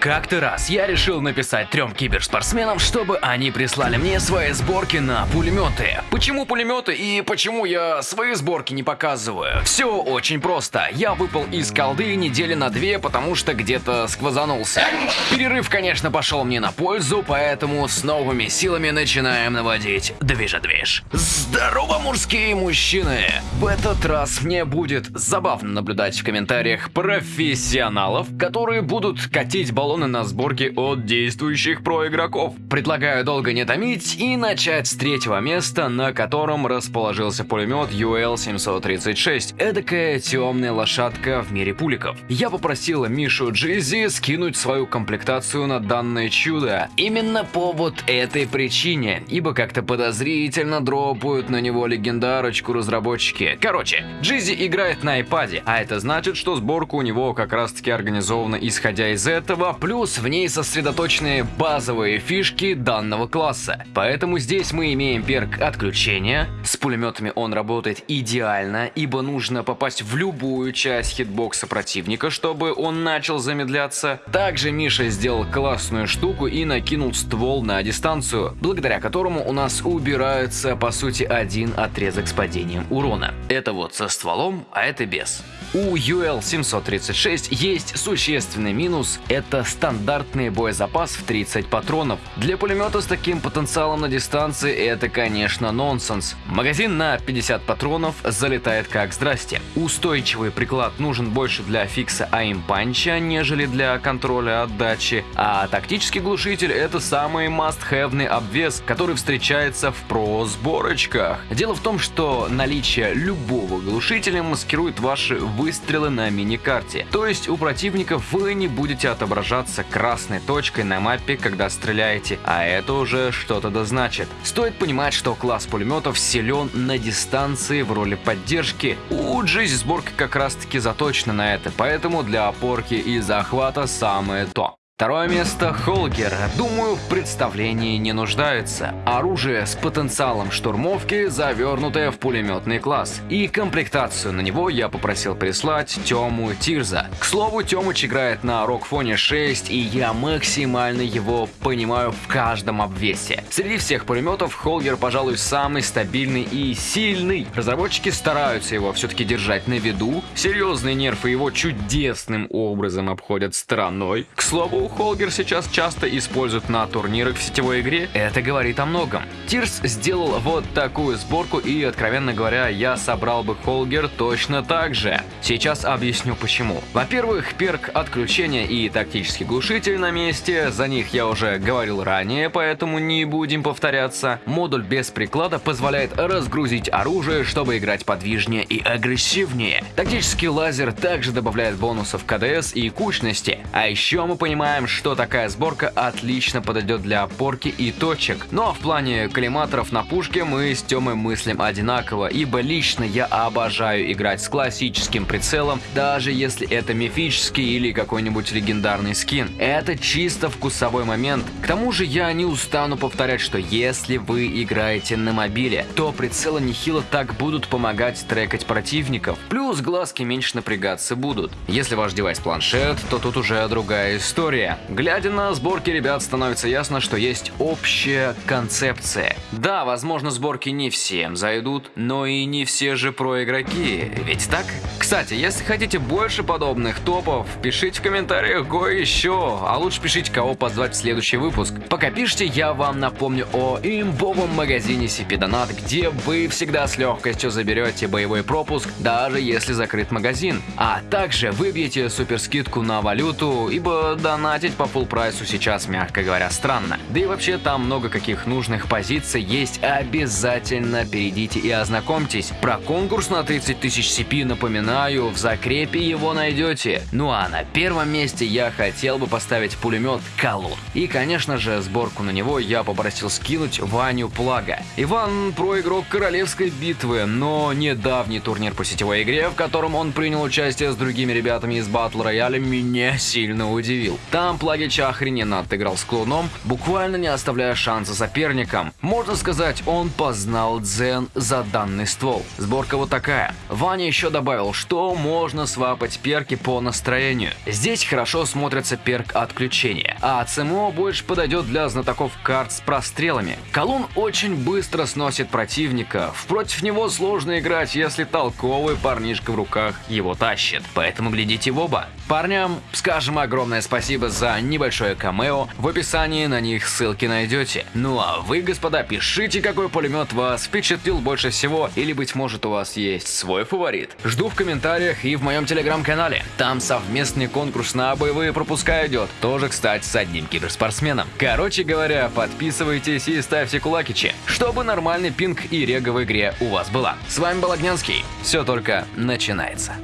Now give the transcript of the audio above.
Как-то раз я решил написать трем киберспортсменам, чтобы они прислали мне свои сборки на пулеметы. Почему пулеметы и почему я свои сборки не показываю? Все очень просто. Я выпал из колды недели на две, потому что где-то сквозанулся. Перерыв, конечно, пошел мне на пользу, поэтому с новыми силами начинаем наводить движа-движ. Здорово, мужские мужчины! В этот раз мне будет забавно наблюдать в комментариях профессионалов, которые будут катить баллон баллоны на сборке от действующих проигроков. Предлагаю долго не томить и начать с третьего места, на котором расположился пулемет UL-736. Эдакая темная лошадка в мире пуликов. Я попросила Мишу Джизи скинуть свою комплектацию на данное чудо. Именно по вот этой причине, ибо как-то подозрительно дропают на него легендарочку разработчики. Короче, Джизи играет на iPad, а это значит, что сборка у него как раз таки организована исходя из этого, плюс в ней сосредоточены базовые фишки данного класса. Поэтому здесь мы имеем перк отключения. С пулеметами он работает идеально, ибо нужно попасть в любую часть хитбокса противника, чтобы он начал замедляться. Также Миша сделал классную штуку и накинул ствол на дистанцию, благодаря которому у нас убирается по сути один отрезок с падением урона. Это вот со стволом, а это без. У UL-736 есть существенный минус – это стандартный боезапас в 30 патронов. Для пулемета с таким потенциалом на дистанции это, конечно, нонсенс. Магазин на 50 патронов залетает как здрасте. Устойчивый приклад нужен больше для фикса аимпанча, нежели для контроля отдачи, а тактический глушитель – это самый must-have обвес, который встречается в про-сборочках. Дело в том, что наличие любого глушителя маскирует ваши выстрелы на миникарте. То есть у противников вы не будете отображаться красной точкой на мапе, когда стреляете, а это уже что-то да значит. Стоит понимать, что класс пулеметов силен на дистанции в роли поддержки. У Джизи сборка как раз таки заточена на это, поэтому для опорки и захвата самое то. Второе место – Холгер. Думаю, в представлении не нуждается. Оружие с потенциалом штурмовки, завернутое в пулеметный класс. И комплектацию на него я попросил прислать Тему Тирза. К слову, Темыч играет на Рокфоне 6, и я максимально его понимаю в каждом обвесе. Среди всех пулеметов Холгер, пожалуй, самый стабильный и сильный. Разработчики стараются его все-таки держать на виду. Серьезные нерфы его чудесным образом обходят стороной. К слову, Холгер сейчас часто используют на турнирах в сетевой игре, это говорит о многом. Тирс сделал вот такую сборку и, откровенно говоря, я собрал бы Холгер точно так же. Сейчас объясню почему. Во-первых, перк отключения и тактический глушитель на месте, за них я уже говорил ранее, поэтому не будем повторяться. Модуль без приклада позволяет разгрузить оружие, чтобы играть подвижнее и агрессивнее. Тактический лазер также добавляет бонусов КДС и кучности, а еще мы понимаем, знаем, что такая сборка отлично подойдет для опорки и точек. Ну а в плане коллиматоров на пушке мы с Тёмой мыслим одинаково, ибо лично я обожаю играть с классическим прицелом, даже если это мифический или какой-нибудь легендарный скин. Это чисто вкусовой момент. К тому же я не устану повторять, что если вы играете на мобиле, то прицелы нехило так будут помогать трекать противников. Плюс глазки меньше напрягаться будут. Если ваш девайс планшет, то тут уже другая история. Глядя на сборки ребят, становится ясно, что есть общая концепция. Да, возможно, сборки не всем зайдут, но и не все же про игроки, ведь так? Кстати, если хотите больше подобных топов, пишите в комментариях го еще, а лучше пишите, кого позвать в следующий выпуск. Пока пишите, я вам напомню о имбовом магазине CP Donat, где вы всегда с легкостью заберете боевой пропуск, даже если закрыт магазин. А также выбьете суперскидку на валюту, ибо донат Тратить по full прайсу сейчас, мягко говоря, странно. Да и вообще там много каких нужных позиций есть, обязательно перейдите и ознакомьтесь. Про конкурс на 30 тысяч CP напоминаю, в закрепе его найдете. Ну а на первом месте я хотел бы поставить пулемет Колун. И конечно же сборку на него я попросил скинуть Ваню Плага. Иван про игрок королевской битвы, но недавний турнир по сетевой игре, в котором он принял участие с другими ребятами из Battle Royale, меня сильно удивил. Там Там Плагич охрененно отыграл с клоуном, буквально не оставляя шанса соперникам. Можно сказать, он познал дзен за данный ствол. Сборка вот такая. Ваня еще добавил, что можно свапать перки по настроению. Здесь хорошо смотрится перк отключения, а ЦМО больше подойдет для знатоков карт с прострелами. Колун очень быстро сносит противника, против него сложно играть, если толковый парнишка в руках его тащит, поэтому глядите в оба. Парням скажем огромное спасибо за небольшое камео, в описании на них ссылки найдете. Ну а вы, господа, пишите, какой пулемет вас впечатлил больше всего, или быть может у вас есть свой фаворит. Жду в комментариях и в моем телеграм-канале. Там совместный конкурс на боевые пропуска идет, тоже, кстати, с одним киберспортсменом. Короче говоря, подписывайтесь и ставьте кулакичи, чтобы нормальный пинг и рега в игре у вас была. С вами был Огнянский, все только начинается.